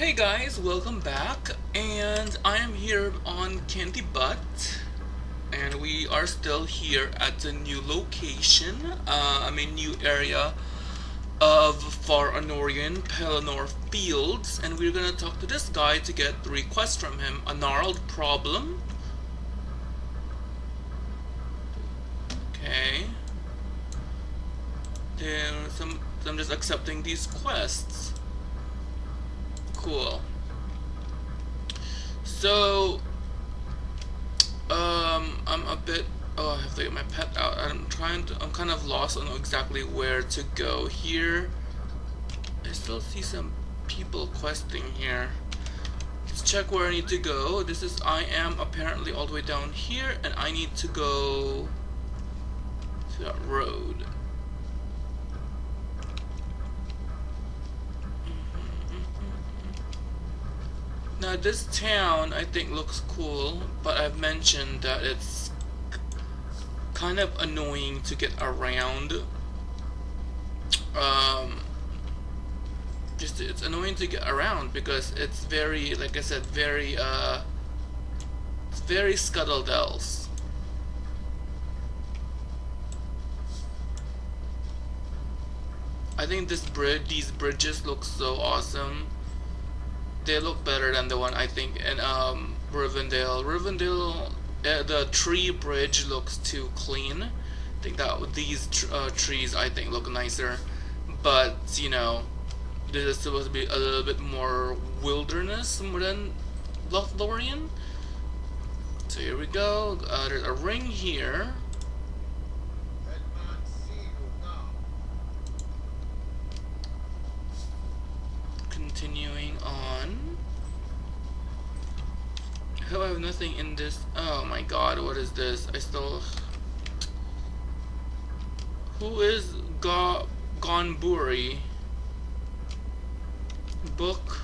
Hey guys, welcome back, and I am here on Candy Butt, and we are still here at the new location, uh, I mean new area of Far Anórien Pelennor Fields, and we're gonna talk to this guy to get the request from him, a gnarled problem. Okay. Then some, I'm just accepting these quests. Cool. So, um, I'm a bit. Oh, I have to get my pet out. I'm trying to. I'm kind of lost. Know exactly where to go. Here, I still see some people questing here. Let's check where I need to go. This is. I am apparently all the way down here, and I need to go to that road. This town I think looks cool, but I've mentioned that it's kind of annoying to get around. Um, just it's annoying to get around because it's very, like I said, very uh, it's very scuttledells. I think this bridge, these bridges look so awesome they look better than the one I think in um, Rivendell. Rivendell, uh, the tree bridge looks too clean. I think that these tr uh, trees I think look nicer, but you know, this is supposed to be a little bit more wilderness more than Lothlorien. So here we go. Uh, there's a ring here. continuing hope I have nothing in this. Oh my god, what is this? I still. Who is Ga Gonburi? Book.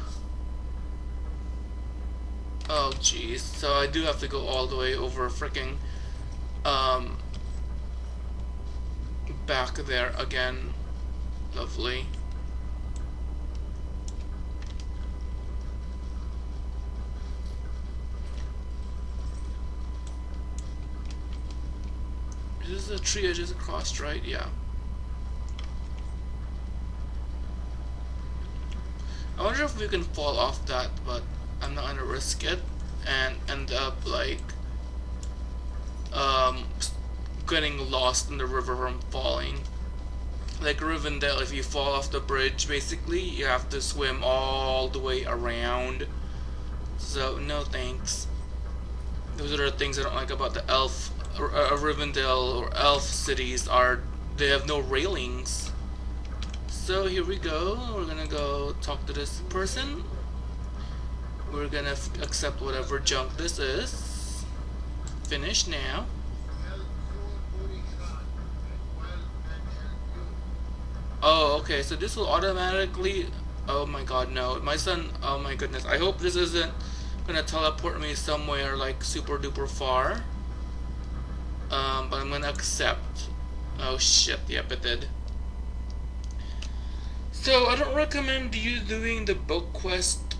Oh jeez, so I do have to go all the way over freaking um back there again. Lovely. This is a tree I just crossed, right? Yeah. I wonder if we can fall off that, but I'm not gonna risk it and end up like um, getting lost in the river from falling. Like Rivendell, if you fall off the bridge, basically you have to swim all the way around. So no thanks. Those are the things I don't like about the elf uh, Rivendell or elf cities are they have no railings. So here we go. We're gonna go talk to this person. We're gonna accept whatever junk this is. Finish now. Oh, okay. So this will automatically. Oh my God, no! My son. Oh my goodness. I hope this isn't gonna teleport me somewhere like super duper far. I'm gonna accept. Oh shit, yep it did. So I don't recommend you doing the book quest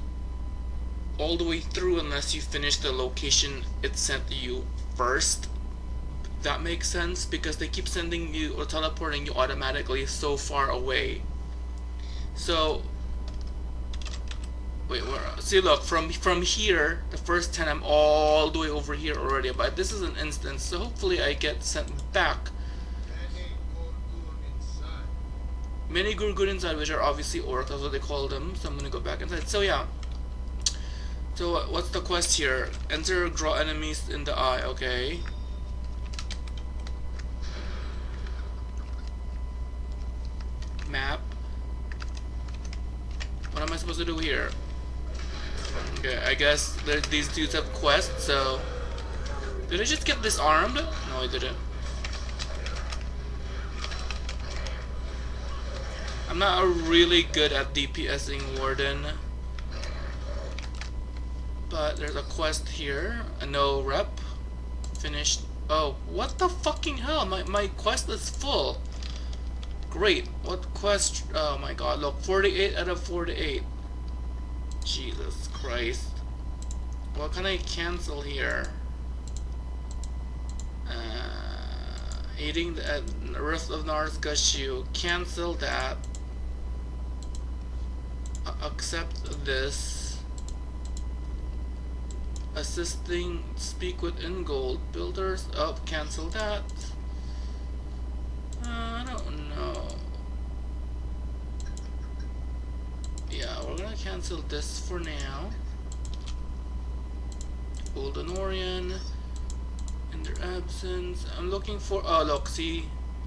all the way through unless you finish the location it sent you first. That makes sense because they keep sending you or teleporting you automatically so far away. So Wait? See, look, from from here, the first 10, I'm all the way over here already. But this is an instance, so hopefully I get sent back. Many Gorgûn inside, which are obviously orcs, that's what they call them. So I'm gonna go back inside. So yeah. So what's the quest here? Enter, draw enemies in the eye. Okay. Map. What am I supposed to do here? Okay, I guess these dudes have quests, so... Did I just get disarmed? No, I didn't. I'm not really good at DPSing Warden. But there's a quest here. A no rep. Finished. Oh, what the fucking hell? My, my quest is full. Great. What quest? Oh my god, look. 48 out of 48. Jesus Christ. What can I cancel here? Uh, eating the uh, Rift of Narasgashu. Cancel that. Uh, accept this. Assisting speak with Ingold. Builders up. Cancel that. Uh, I don't know. Yeah, we're gonna cancel this for now. Old Honorian in their absence. I'm looking for oh look, see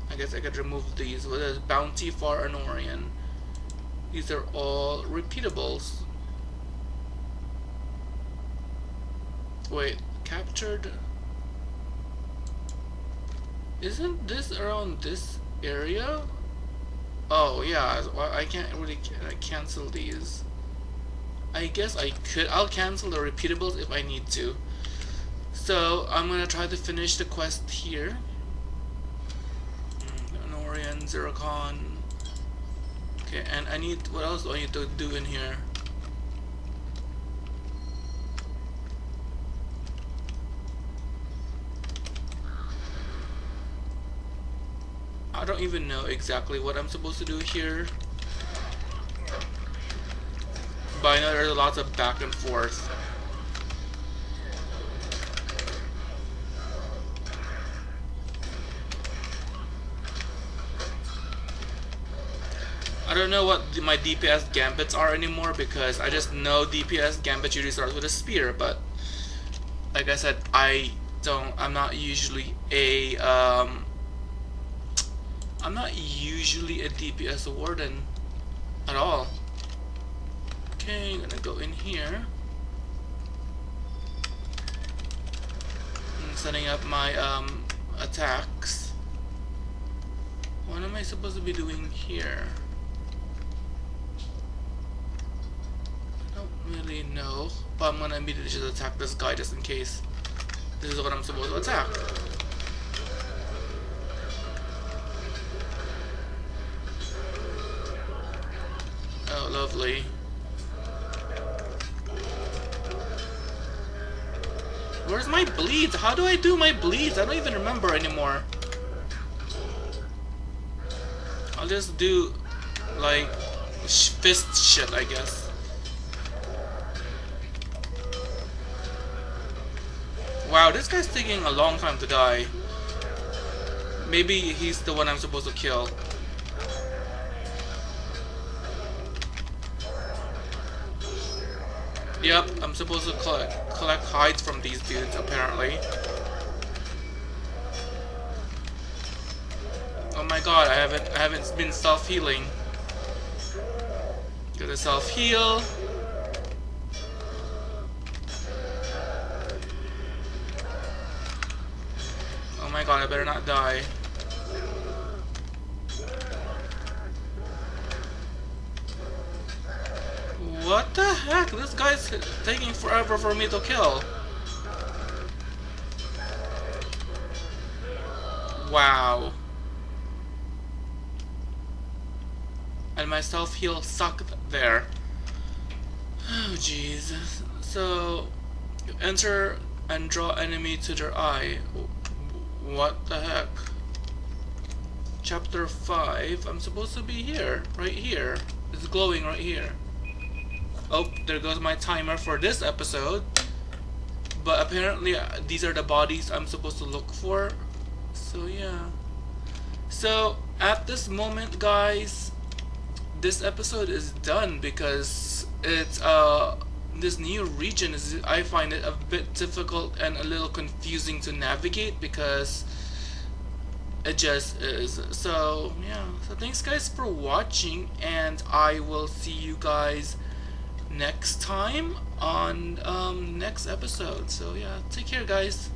I guess I could remove these. What is Bounty for Honorian? These are all repeatables. Wait, captured isn't this around this area? Oh yeah, I can't really cancel these. I guess I could. I'll cancel the repeatables if I need to. So I'm gonna try to finish the quest here. Mm, Norian, Zircon. Okay, and I need. What else do I need to do in here? I don't even know exactly what I'm supposed to do here. But I know there's lots of back and forth. I don't know what my DPS gambits are anymore because I just know DPS gambit usually starts with a spear, but like I said, I don't, I'm not usually a um, I'm not usually a DPS warden at all. Okay, I'm gonna go in here. I'm setting up my um, attacks. What am I supposed to be doing here? I don't really know, but I'm gonna immediately just attack this guy just in case. This is what I'm supposed to attack. Oh lovely. Where's my bleeds? How do I do my bleeds? I don't even remember anymore. I'll just do, like, fist shit, I guess. Wow, this guy's taking a long time to die. Maybe he's the one I'm supposed to kill. Yep, I'm supposed to collect, collect hides from these dudes, apparently. Oh my god, I haven't I haven't been self-healing. Gotta self-heal. Oh my god, I better not die. What the heck? This guy's taking forever for me to kill. Wow. And my self-heal sucked there. Oh jeez. So, you enter and draw enemy to their eye. What the heck? Chapter 5. I'm supposed to be here. Right here. It's glowing right here. Oh, there goes my timer for this episode. But apparently uh, these are the bodies I'm supposed to look for. So yeah. So at this moment guys, this episode is done because it's uh this new region is I find it a bit difficult and a little confusing to navigate because it just is so yeah so thanks guys for watching and I will see you guys next time on um, next episode. So yeah, take care guys.